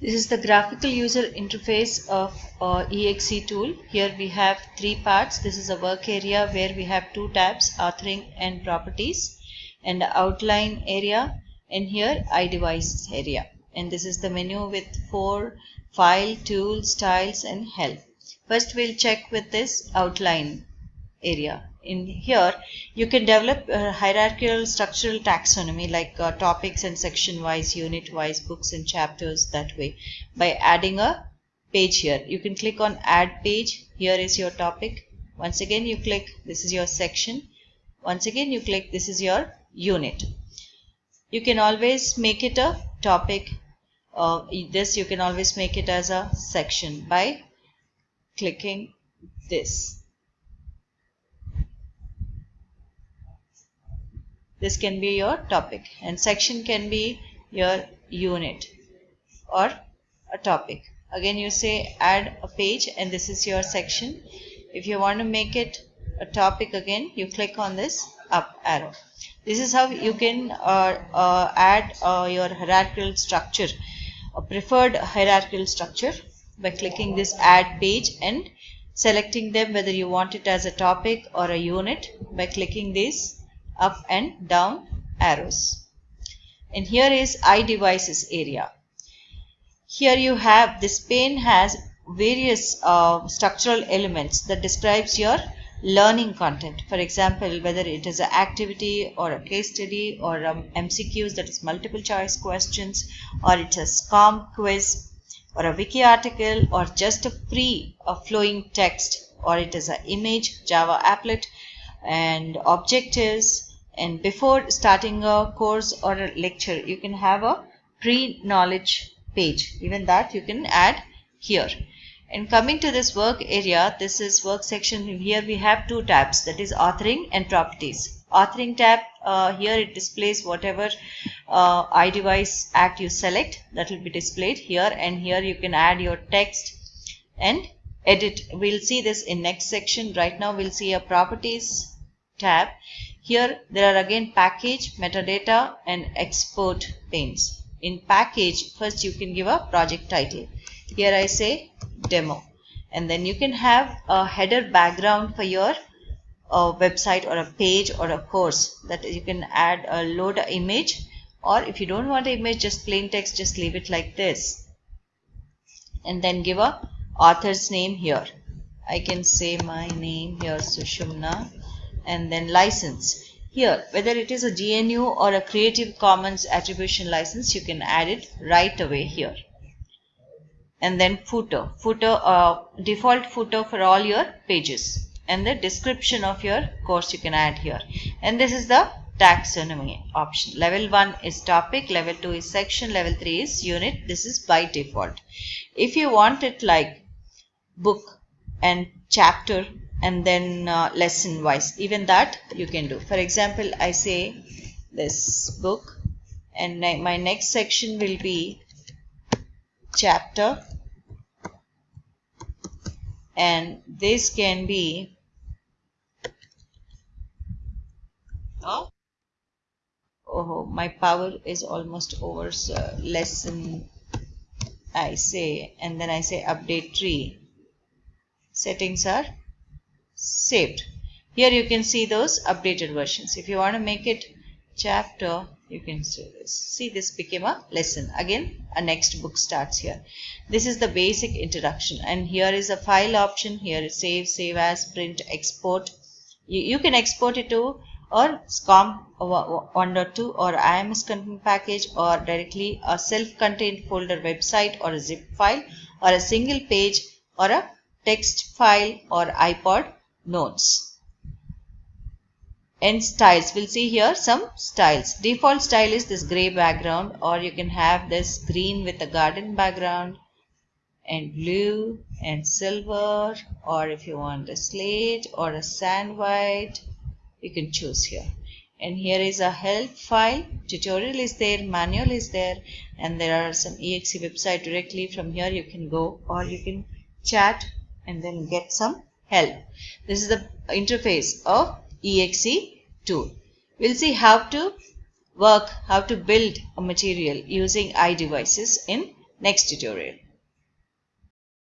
This is the graphical user interface of uh, EXE tool. Here we have three parts. This is a work area where we have two tabs, authoring and properties and outline area and here iDevices area. And this is the menu with four file, tools, styles and help. First we'll check with this outline area in here you can develop a hierarchical structural taxonomy like uh, topics and section wise unit wise books and chapters that way by adding a page here. You can click on add page. Here is your topic. Once again you click this is your section. Once again you click this is your unit. You can always make it a topic uh, this you can always make it as a section by clicking this this can be your topic. And section can be your unit or a topic. Again you say add a page and this is your section. If you want to make it a topic again you click on this up arrow. This is how you can uh, uh, add uh, your hierarchical structure a preferred hierarchical structure by clicking this add page and selecting them whether you want it as a topic or a unit by clicking this up and down arrows. And here is iDevices area. Here you have this pane has various uh, structural elements that describes your learning content. For example, whether it is an activity or a case study or um, MCQs that is multiple choice questions or it's a SCORM quiz or a wiki article or just a free a flowing text or it is an image, Java applet and objectives and before starting a course or a lecture you can have a pre-knowledge page. Even that you can add here. And coming to this work area this is work section. Here we have two tabs that is authoring and properties. Authoring tab uh, here it displays whatever uh, iDevice act you select that will be displayed here. And here you can add your text and edit. We'll see this in next section. Right now we'll see a properties tab here there are again package, metadata and export panes. In package, first you can give a project title. Here I say demo. And then you can have a header background for your uh, website or a page or a course that you can add a load image or if you don't want an image just plain text just leave it like this and then give a author's name here I can say my name here Sushumna and then license. Here, whether it is a GNU or a Creative Commons attribution license, you can add it right away here. And then footer, footer, uh, default footer for all your pages. And the description of your course you can add here. And this is the taxonomy option. Level 1 is topic, level 2 is section, level 3 is unit. This is by default. If you want it like book and chapter and then uh, lesson wise even that you can do. For example I say this book and my next section will be chapter. And this can be oh, oh my power is almost over so lesson I say and then I say update tree. Settings are saved. Here you can see those updated versions. If you want to make it chapter, you can see this. See this became a lesson. Again, a next book starts here. This is the basic introduction and here is a file option. Here is save, save as, print, export. You, you can export it to or SCORM 1.2 or IMS content package or directly a self-contained folder website or a zip file or a single page or a text file or iPod notes. And styles, we'll see here some styles. Default style is this gray background or you can have this green with a garden background and blue and silver or if you want a slate or a sand white, you can choose here. And here is a help file, tutorial is there, manual is there and there are some exe website directly from here you can go or you can chat and then get some help. This is the interface of exe tool. We'll see how to work, how to build a material using iDevices in next tutorial.